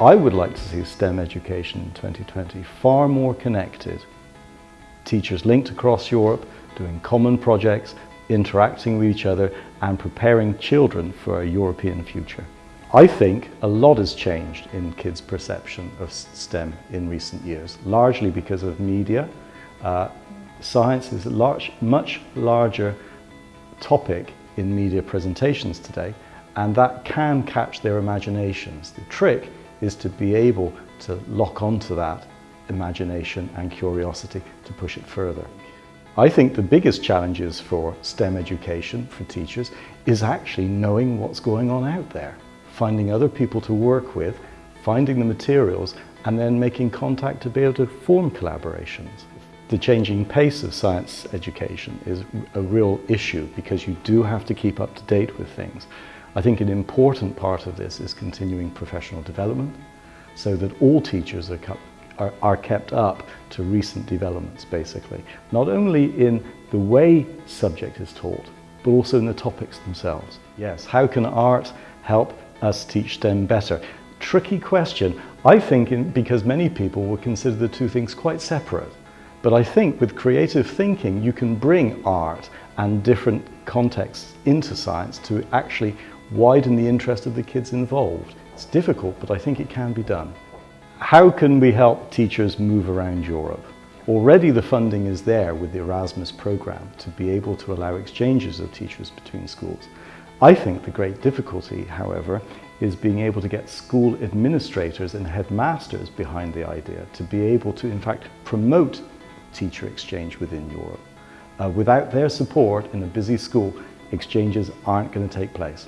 I would like to see STEM education in 2020 far more connected. Teachers linked across Europe, doing common projects, interacting with each other and preparing children for a European future. I think a lot has changed in kids' perception of STEM in recent years, largely because of media. Uh, science is a large, much larger topic in media presentations today, and that can catch their imaginations. The trick is to be able to lock onto that imagination and curiosity to push it further. I think the biggest challenges for STEM education for teachers is actually knowing what's going on out there, finding other people to work with, finding the materials and then making contact to be able to form collaborations. The changing pace of science education is a real issue because you do have to keep up to date with things. I think an important part of this is continuing professional development so that all teachers are, are, are kept up to recent developments basically. Not only in the way subject is taught, but also in the topics themselves. Yes, how can art help us teach STEM better? Tricky question. I think in, because many people will consider the two things quite separate. But I think with creative thinking, you can bring art and different contexts into science to actually widen the interest of the kids involved. It's difficult, but I think it can be done. How can we help teachers move around Europe? Already the funding is there with the Erasmus programme to be able to allow exchanges of teachers between schools. I think the great difficulty, however, is being able to get school administrators and headmasters behind the idea to be able to, in fact, promote teacher exchange within Europe. Uh, without their support in a busy school, exchanges aren't going to take place.